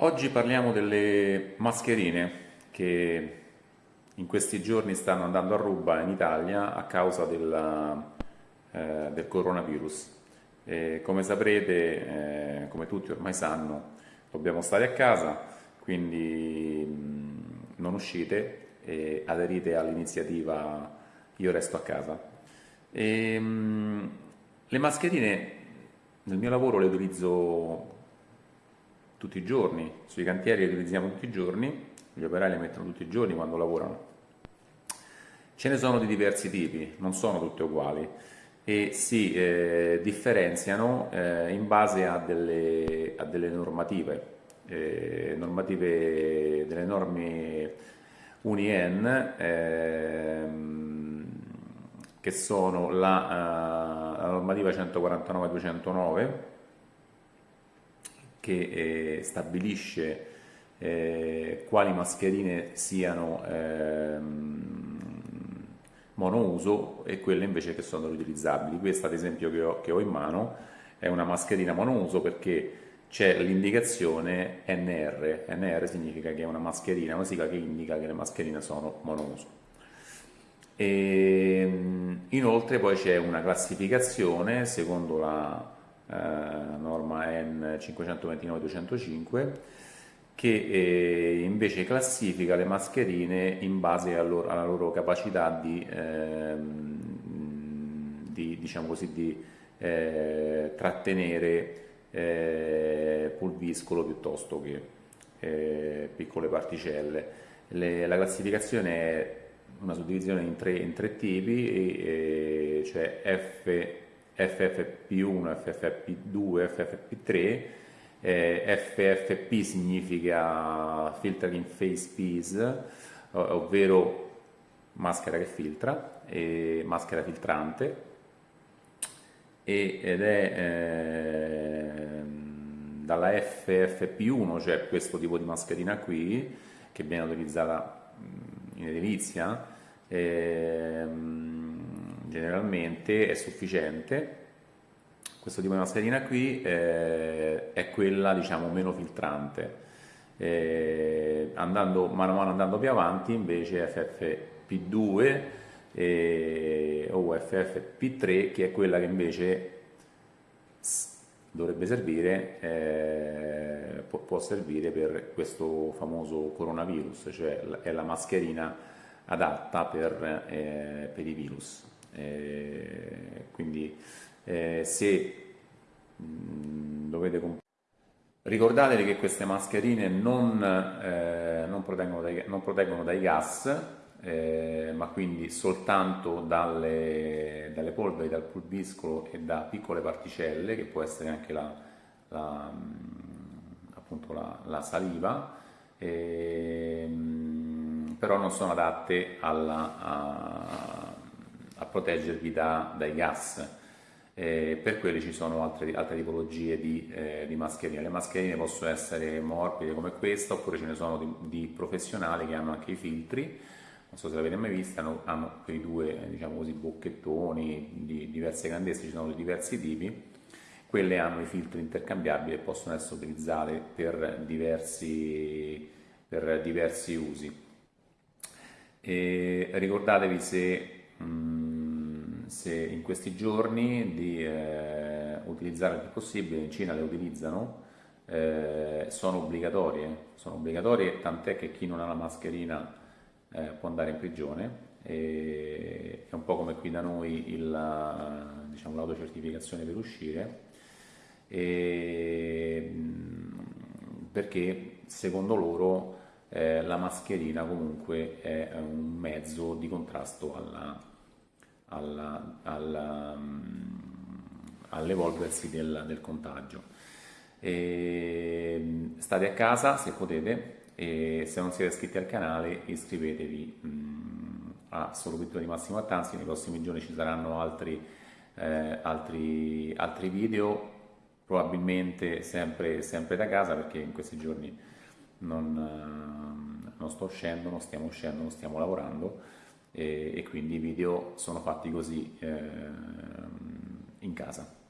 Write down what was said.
Oggi parliamo delle mascherine che in questi giorni stanno andando a ruba in Italia a causa della, eh, del coronavirus. E come saprete, eh, come tutti ormai sanno, dobbiamo stare a casa, quindi mh, non uscite e aderite all'iniziativa Io resto a casa. E, mh, le mascherine nel mio lavoro le utilizzo tutti i giorni, sui cantieri li utilizziamo tutti i giorni, gli operai le mettono tutti i giorni quando lavorano. Ce ne sono di diversi tipi, non sono tutte uguali e si eh, differenziano eh, in base a delle, a delle normative, eh, normative delle norme UNIEN ehm, che sono la, eh, la normativa 149-209 che eh, stabilisce eh, quali mascherine siano ehm, monouso e quelle invece che sono riutilizzabili. Questa ad esempio che ho, che ho in mano è una mascherina monouso perché c'è l'indicazione NR, NR significa che è una mascherina, una sigla che indica che le mascherine sono monouso. E, ehm, inoltre poi c'è una classificazione secondo la eh, norma N529-205 che eh, invece classifica le mascherine in base alla loro, alla loro capacità di, ehm, di, diciamo così, di eh, trattenere eh, pulviscolo piuttosto che eh, piccole particelle. Le, la classificazione è una suddivisione in tre, in tre tipi, e, cioè F FFP1, FFP2, FFP3, eh, FFP significa Filtering Face Piece, ovvero maschera che filtra, e maschera filtrante, ed è eh, dalla FFP1, cioè questo tipo di mascherina qui, che viene utilizzata in edilizia, eh, generalmente è sufficiente. Questo tipo di mascherina qui eh, è quella diciamo meno filtrante. Eh, andando, mano a mano andando più avanti invece FFP2 eh, o FFP3 che è quella che invece dovrebbe servire, eh, può, può, servire per questo famoso coronavirus, cioè è la mascherina adatta per, eh, per i virus. Eh, quindi eh, se mh, mm, dovete comprare ricordatevi che queste mascherine non, eh, non, proteggono, dai, non proteggono, dai, gas eh, ma quindi soltanto dalle, dalle, polveri, dal pulviscolo e da piccole particelle che può essere anche la, la, mm, la, la saliva ehm, però non sono adatte alla, a, a proteggervi da, dai gas. Eh, per quelli ci sono altre, altre tipologie di, eh, di, mascherine. Le mascherine possono essere morbide come questa, oppure ce ne sono di, di professionali che hanno anche i filtri, non so se l'avete mai vista, hanno, hanno quei due diciamo così, bocchettoni di diverse grandezze, ci sono di diversi tipi, quelle hanno i filtri intercambiabili e possono essere utilizzate per diversi, per diversi usi. E ricordatevi se se in questi giorni di eh, utilizzare il più possibile, in Cina le utilizzano, eh, sono obbligatorie, sono obbligatorie tant'è che chi non ha la mascherina eh, può andare in prigione, e, è un po' come qui da noi diciamo, l'autocertificazione per uscire, e, perché secondo loro eh, la mascherina comunque è un mezzo di contrasto alla mm, all'evolversi del, del, contagio. E state a casa se potete e se non siete iscritti al canale iscrivetevi mh, mm, a Solo Pittura di Massimo Attanzi, nei prossimi giorni ci saranno altri, eh, altri, altri video, probabilmente sempre, sempre, da casa perché in questi giorni non, non sto uscendo, non stiamo uscendo, non stiamo lavorando e, e quindi i video sono fatti così eh, in casa.